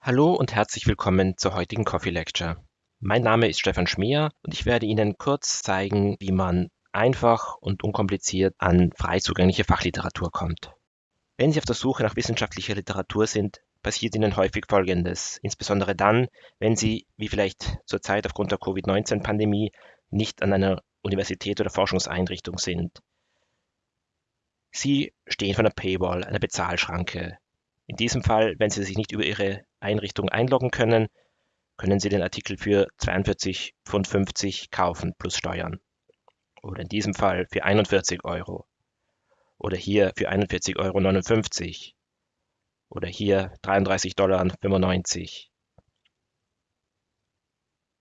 Hallo und herzlich willkommen zur heutigen Coffee Lecture. Mein Name ist Stefan Schmier und ich werde Ihnen kurz zeigen, wie man einfach und unkompliziert an frei zugängliche Fachliteratur kommt. Wenn Sie auf der Suche nach wissenschaftlicher Literatur sind, passiert Ihnen häufig Folgendes, insbesondere dann, wenn Sie, wie vielleicht zurzeit aufgrund der Covid-19-Pandemie, nicht an einer Universität oder Forschungseinrichtung sind. Sie stehen vor einer Paywall, einer Bezahlschranke. In diesem Fall, wenn Sie sich nicht über Ihre Einrichtung einloggen können, können Sie den Artikel für 42,50 Pfund kaufen plus Steuern. Oder in diesem Fall für 41 Euro. Oder hier für 41,59 Euro. Oder hier 33,95 Dollar.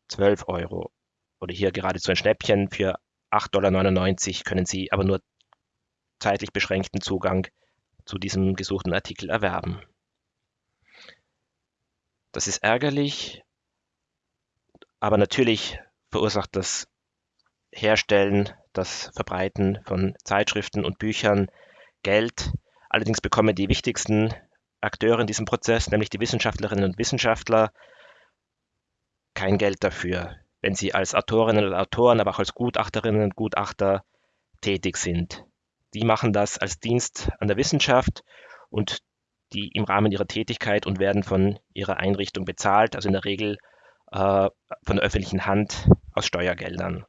12 Euro. Oder hier geradezu ein Schnäppchen für 8,99 Dollar können Sie aber nur zeitlich beschränkten Zugang zu diesem gesuchten Artikel erwerben. Das ist ärgerlich, aber natürlich verursacht das Herstellen, das Verbreiten von Zeitschriften und Büchern Geld. Allerdings bekommen die wichtigsten Akteure in diesem Prozess, nämlich die Wissenschaftlerinnen und Wissenschaftler, kein Geld dafür, wenn sie als Autorinnen und Autoren, aber auch als Gutachterinnen und Gutachter tätig sind. Die machen das als Dienst an der Wissenschaft und die im Rahmen ihrer Tätigkeit und werden von ihrer Einrichtung bezahlt, also in der Regel äh, von der öffentlichen Hand aus Steuergeldern,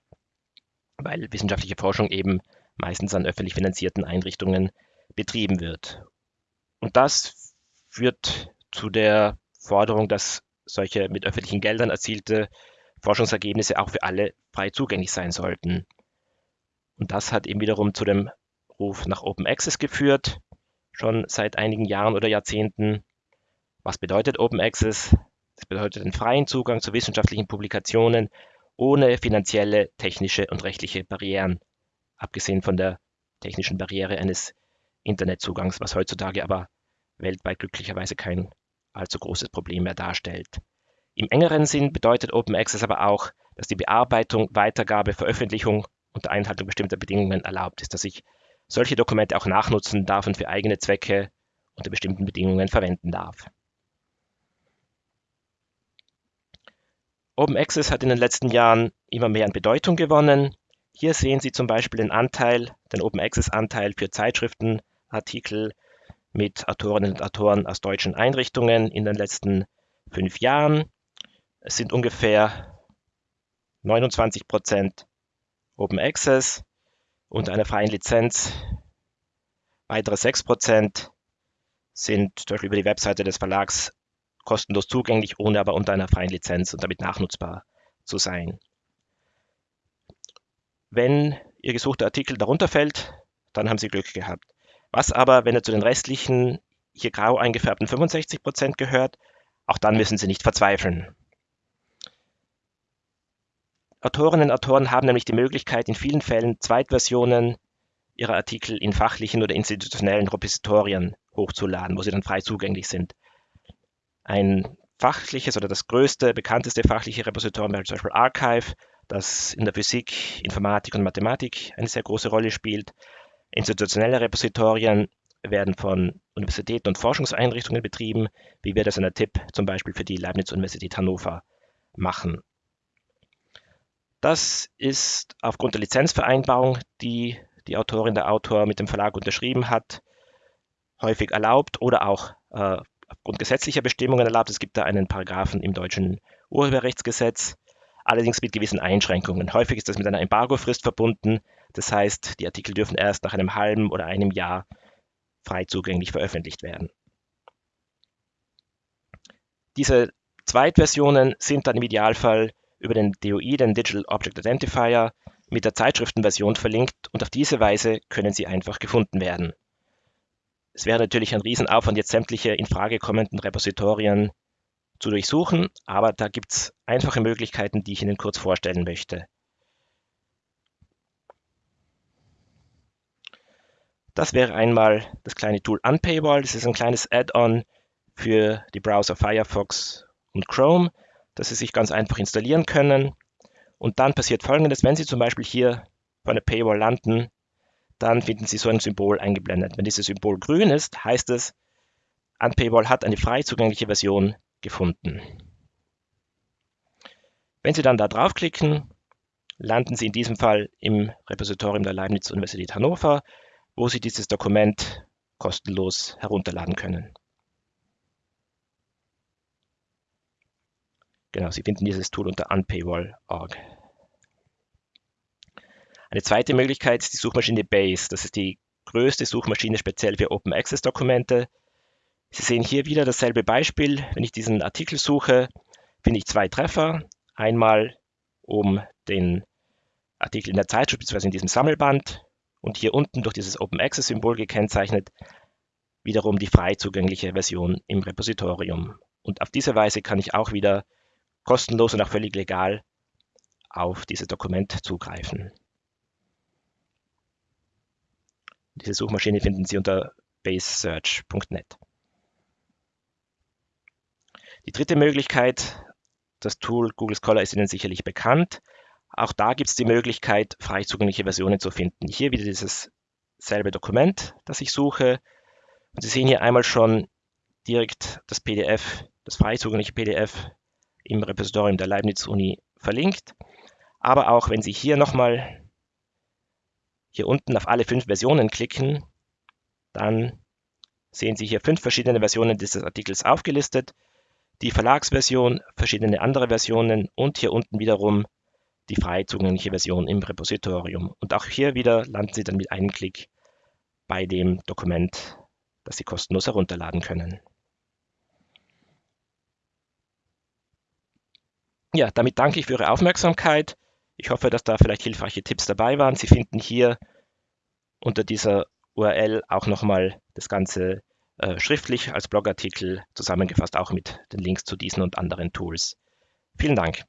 weil wissenschaftliche Forschung eben meistens an öffentlich finanzierten Einrichtungen betrieben wird. Und das führt zu der Forderung, dass solche mit öffentlichen Geldern erzielte Forschungsergebnisse auch für alle frei zugänglich sein sollten. Und das hat eben wiederum zu dem Ruf nach Open Access geführt, schon seit einigen Jahren oder Jahrzehnten. Was bedeutet Open Access? Das bedeutet den freien Zugang zu wissenschaftlichen Publikationen ohne finanzielle, technische und rechtliche Barrieren, abgesehen von der technischen Barriere eines Internetzugangs, was heutzutage aber weltweit glücklicherweise kein allzu großes Problem mehr darstellt. Im engeren Sinn bedeutet Open Access aber auch, dass die Bearbeitung, Weitergabe, Veröffentlichung unter Einhaltung bestimmter Bedingungen erlaubt ist, dass ich solche Dokumente auch nachnutzen darf und für eigene Zwecke unter bestimmten Bedingungen verwenden darf. Open Access hat in den letzten Jahren immer mehr an Bedeutung gewonnen. Hier sehen Sie zum Beispiel den Anteil, den Open Access Anteil für Zeitschriftenartikel mit Autorinnen und Autoren aus deutschen Einrichtungen in den letzten fünf Jahren. Es sind ungefähr 29 Prozent Open Access unter einer freien Lizenz. Weitere 6% sind zum Beispiel über die Webseite des Verlags kostenlos zugänglich, ohne aber unter einer freien Lizenz und damit nachnutzbar zu sein. Wenn Ihr gesuchter Artikel darunter fällt, dann haben Sie Glück gehabt. Was aber, wenn er zu den restlichen, hier grau eingefärbten 65% gehört, auch dann müssen Sie nicht verzweifeln. Autorinnen und Autoren haben nämlich die Möglichkeit, in vielen Fällen Zweitversionen ihrer Artikel in fachlichen oder institutionellen Repositorien hochzuladen, wo sie dann frei zugänglich sind. Ein fachliches oder das größte, bekannteste fachliche Repositorium wäre zum Beispiel Archive, das in der Physik, Informatik und Mathematik eine sehr große Rolle spielt. Institutionelle Repositorien werden von Universitäten und Forschungseinrichtungen betrieben, wie wir das in der TIP zum Beispiel für die Leibniz-Universität Hannover machen. Das ist aufgrund der Lizenzvereinbarung, die die Autorin, der Autor mit dem Verlag unterschrieben hat, häufig erlaubt oder auch äh, aufgrund gesetzlicher Bestimmungen erlaubt. Es gibt da einen Paragraphen im deutschen Urheberrechtsgesetz, allerdings mit gewissen Einschränkungen. Häufig ist das mit einer Embargofrist verbunden. Das heißt, die Artikel dürfen erst nach einem halben oder einem Jahr frei zugänglich veröffentlicht werden. Diese Zweitversionen sind dann im Idealfall über den DOI, den Digital Object Identifier, mit der Zeitschriftenversion verlinkt und auf diese Weise können sie einfach gefunden werden. Es wäre natürlich ein Riesenaufwand, jetzt sämtliche in Frage kommenden Repositorien zu durchsuchen, aber da gibt es einfache Möglichkeiten, die ich Ihnen kurz vorstellen möchte. Das wäre einmal das kleine Tool Unpaywall. Das ist ein kleines Add-on für die Browser Firefox und Chrome dass Sie sich ganz einfach installieren können. Und dann passiert folgendes, wenn Sie zum Beispiel hier vor einer Paywall landen, dann finden Sie so ein Symbol eingeblendet. Wenn dieses Symbol grün ist, heißt es, Unpaywall hat eine frei zugängliche Version gefunden. Wenn Sie dann da draufklicken, landen Sie in diesem Fall im Repositorium der Leibniz-Universität Hannover, wo Sie dieses Dokument kostenlos herunterladen können. Genau, Sie finden dieses Tool unter unpaywall.org. Eine zweite Möglichkeit ist die Suchmaschine Base. Das ist die größte Suchmaschine speziell für Open Access Dokumente. Sie sehen hier wieder dasselbe Beispiel. Wenn ich diesen Artikel suche, finde ich zwei Treffer. Einmal um den Artikel in der Zeitschrift bzw. in diesem Sammelband und hier unten durch dieses Open Access Symbol gekennzeichnet wiederum die frei zugängliche Version im Repositorium. Und auf diese Weise kann ich auch wieder kostenlos und auch völlig legal auf dieses Dokument zugreifen. Diese Suchmaschine finden Sie unter basesearch.net. Die dritte Möglichkeit, das Tool Google Scholar ist Ihnen sicherlich bekannt. Auch da gibt es die Möglichkeit, frei zugängliche Versionen zu finden. Hier wieder dieses selbe Dokument, das ich suche. Und Sie sehen hier einmal schon direkt das PDF, das frei zugängliche PDF im Repositorium der Leibniz-Uni verlinkt. Aber auch wenn Sie hier nochmal hier unten auf alle fünf Versionen klicken, dann sehen Sie hier fünf verschiedene Versionen dieses Artikels aufgelistet. Die Verlagsversion, verschiedene andere Versionen und hier unten wiederum die frei zugängliche Version im Repositorium. Und auch hier wieder landen Sie dann mit einem Klick bei dem Dokument, das Sie kostenlos herunterladen können. Ja, damit danke ich für Ihre Aufmerksamkeit. Ich hoffe, dass da vielleicht hilfreiche Tipps dabei waren. Sie finden hier unter dieser URL auch nochmal das Ganze äh, schriftlich als Blogartikel zusammengefasst, auch mit den Links zu diesen und anderen Tools. Vielen Dank.